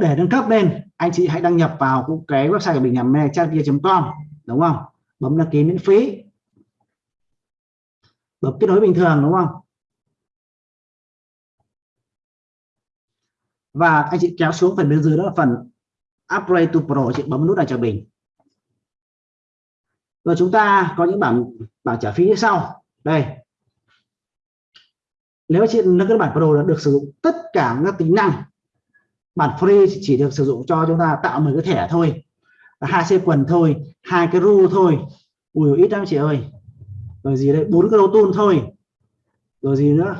để nâng cấp lên anh chị hãy đăng nhập vào cái website của mình là mechanvia.com đúng không? Bấm đăng ký miễn phí. Bấm kết nối bình thường, đúng không? Và anh chị kéo xuống phần bên dưới, đó là phần upgrade to pro, chị bấm nút này cho mình. Rồi chúng ta có những bảng bảng trả phí như sau. Đây. Nếu chị nâng cái bản pro được sử dụng tất cả các tính năng bản free chỉ được sử dụng cho chúng ta tạo một cái thẻ thôi. Hai xe quần thôi, hai cái ru thôi. Ui, ít lắm chị ơi. Rồi gì đây bốn cái đầu tool thôi. Rồi gì nữa?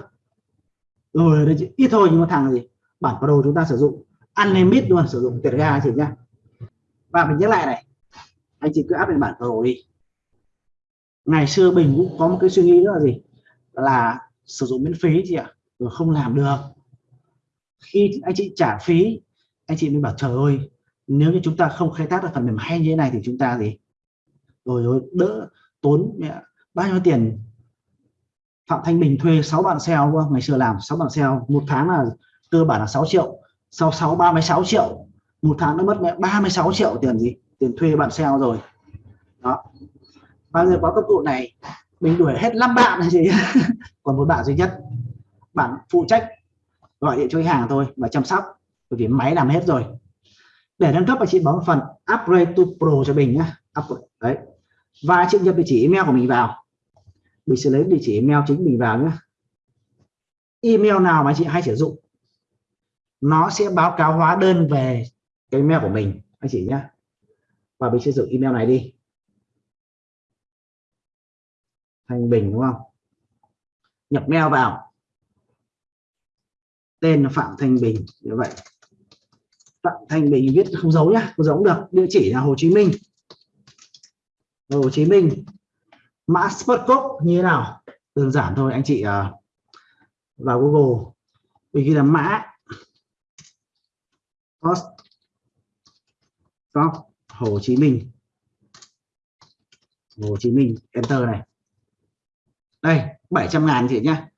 Rồi đây ít thôi nhưng mà thằng gì? Bản pro chúng ta sử dụng. Unlimited luôn, sử dụng tiền ga chị nhá. Và mình nhắc lại này. Anh chị cứ áp lên bản pro đi ngày xưa bình cũng có một cái suy nghĩ đó là gì? Là sử dụng miễn phí chị ạ. Rồi không làm được khi anh chị trả phí. Anh chị mới bảo, trời ơi, nếu như chúng ta không khai thác được phần mềm hay như thế này thì chúng ta gì? Rồi rồi, đỡ tốn, mẹ, bao nhiêu tiền? Phạm Thanh Bình thuê 6 bạn SEO ngày xưa làm 6 bạn SEO một tháng là cơ bản là 6 triệu. Sau 6 36 triệu. Một tháng nó mất, mẹ 36 triệu tiền gì? Tiền thuê bạn SEO rồi. Đó. Bao giờ có công cụ này? Mình đuổi hết 5 bạn này gì còn một bạn duy nhất. Bạn phụ trách gọi điện cho khách hàng thôi và chăm sóc. Bởi vì máy làm hết rồi. Để nâng cấp anh chị bấm phần, upgrade to pro cho mình nhá. Đấy. Và chị nhập địa chỉ email của mình vào. Mình sẽ lấy địa chỉ email chính mình vào nhé email nào mà chị hay sử dụng, nó sẽ báo cáo hóa đơn về cái email của mình, anh chị nhé và mình sẽ sử dụng email này đi. Thanh Bình, đúng không? Nhập mail vào tên là Phạm Thanh Bình như vậy. Phạm Thanh Bình viết không giấu nhá không giấu được. Địa chỉ là Hồ Chí Minh. Hồ Chí Minh. Mã Spotcode như thế nào? Đơn giản thôi anh chị uh, vào Google. Vì ghi là mã. Post. Hồ Chí Minh. Hồ Chí Minh enter này. Đây 700 ngàn chị nhá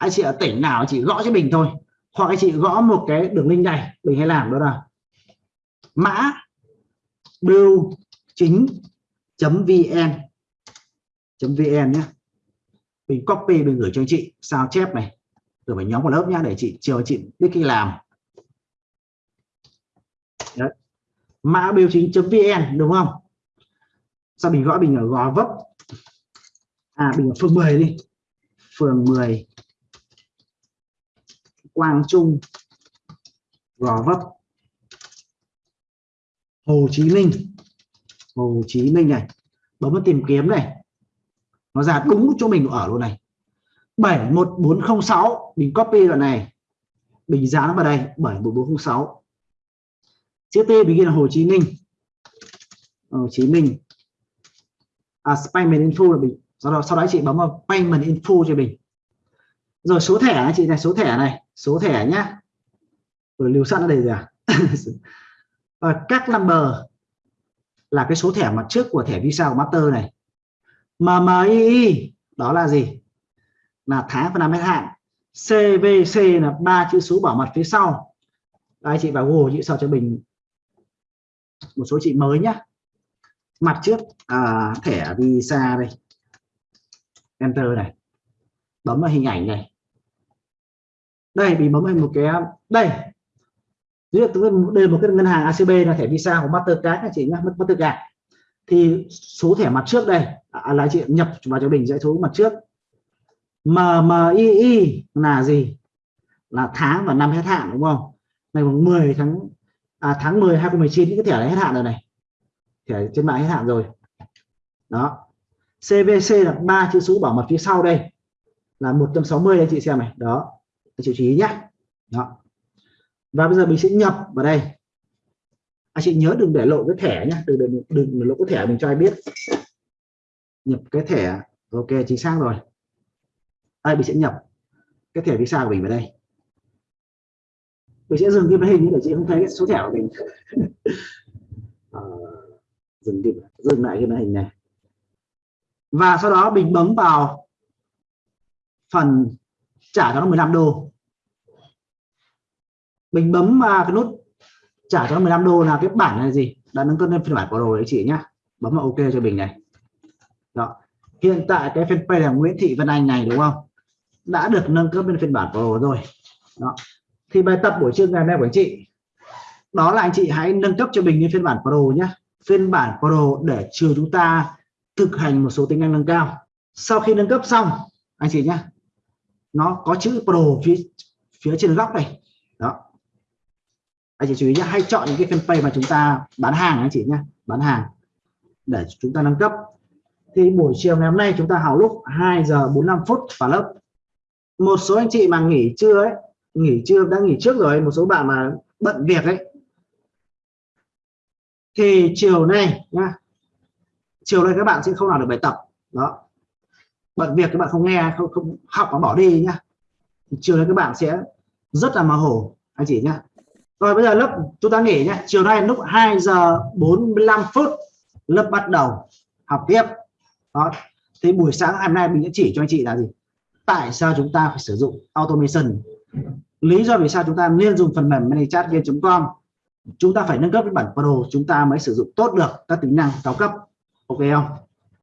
anh chị ở tỉnh nào chị gõ cho mình thôi. Hoặc anh chị gõ một cái đường link này, mình hay làm đó là mã bưu chính vn vn nhé mình copy, mình gửi cho anh chị sao chép này. Rồi phải nhóm vào lớp nhá, để chị chiều chị biết khi làm. Đấy. mã bưu chính vn, đúng không? Sao mình gõ, mình ở gò vấp? À mình ở phường 10 đi. Phường 10 Quang Trung Gò Vấp Hồ Chí Minh. Hồ Chí Minh này bấm vào tìm kiếm này. Nó ra đúng chỗ mình ở luôn này. 71406 mình copy đoạn này. Bình giá nó vào đây 71406 chữ T mình ghi là Hồ Chí Minh. Hồ Chí Minh. À, payment info là mình sau đó sau đó chị bấm vào payment info cho mình rồi số thẻ chị này số thẻ này số thẻ nhá. Rồi lưu sẵn ở đây rồi à? Và các number là cái số thẻ mặt trước của thẻ visa của master này. MMI đó là gì? Là tháng và năm hết hạn. CVC là ba chữ số bảo mật phía sau. Đây chị vào Google chị sao cho mình một số chị mới nhá. Mặt trước à, thẻ visa đây. Enter này bấm vào hình ảnh này. Đây mình bấm vào một cái đây. Đây là một cái ngân hàng ACB là thẻ visa của Mastercard anh chị nhá Mastercard. Thì số thẻ mặt trước đây à, là chị nhập vào cho mình dãy số mặt trước. MMII là gì? Là tháng và năm hết hạn đúng không? Ngày 10 tháng à, tháng 10 2019 những cái thẻ này hết hạn rồi này. Thẻ trên mạng hết hạn rồi. Đó. CVC là ba chữ số bảo mật phía sau đây là 160 đây chị xem này. Đó chị chú ý nhé đó. Và bây giờ mình sẽ nhập vào đây. Anh chị nhớ đừng để lộ cái thẻ nhé đừng đừng, đừng lộ cái thẻ mình cho ai biết. Nhập cái thẻ. Ok chính xác rồi. Đây mình sẽ nhập cái thẻ visa của mình vào đây. Mình sẽ dừng cái màn hình để chị không thấy cái số thẻ của mình. À, dừng đi dừng lại cái màn hình này. Và sau đó mình bấm vào phần trả cho nó 15 đô. Mình bấm vào cái nút trả cho 15 đô là cái bản này là gì? Đã nâng cấp lên phiên bản pro đấy chị nhá. Bấm vào ok cho mình này. Đó. Hiện tại cái fanpage là Nguyễn Thị Vân Anh này, đúng không? Đã được nâng cấp lên phiên bản pro rồi đó. Thì bài tập buổi trưa ngày hôm nay của anh chị, đó là anh chị hãy nâng cấp cho mình lên phiên bản pro nhé phiên bản pro để trường chúng ta thực hành một số tính năng nâng cao. Sau khi nâng cấp xong, anh chị nhé nó có chữ pro phía phía trên góc này. Đó. Anh chị chú ý nhé, hay chọn những cái fanpage mà chúng ta bán hàng anh chị nhé. Bán hàng. Để chúng ta nâng cấp. Thì buổi chiều ngày hôm nay chúng ta học lúc 2 giờ 45 phút vào lớp. Một số anh chị mà nghỉ trưa ấy, nghỉ trưa, đã nghỉ trước rồi, một số bạn mà bận việc ấy. Thì chiều nay nhá, chiều nay các bạn sẽ không làm được bài tập. Đó bận việc các bạn không nghe không, không học mà bỏ đi nhá. Chiều nay các bạn sẽ rất là mơ hồ anh chị nhá. Rồi bây giờ lớp chúng ta nghỉ nhé chiều nay lúc 2 giờ 45 phút lớp bắt đầu học tiếp. Đó. Thì buổi sáng hôm nay mình sẽ chỉ cho anh chị là gì? Tại sao chúng ta phải sử dụng automation? Lý do vì sao chúng ta nên dùng phần mềm manychat manychatgame.com chúng ta phải nâng cấp cái bản pro chúng ta mới sử dụng tốt được các tính năng cao cấp. Ok không?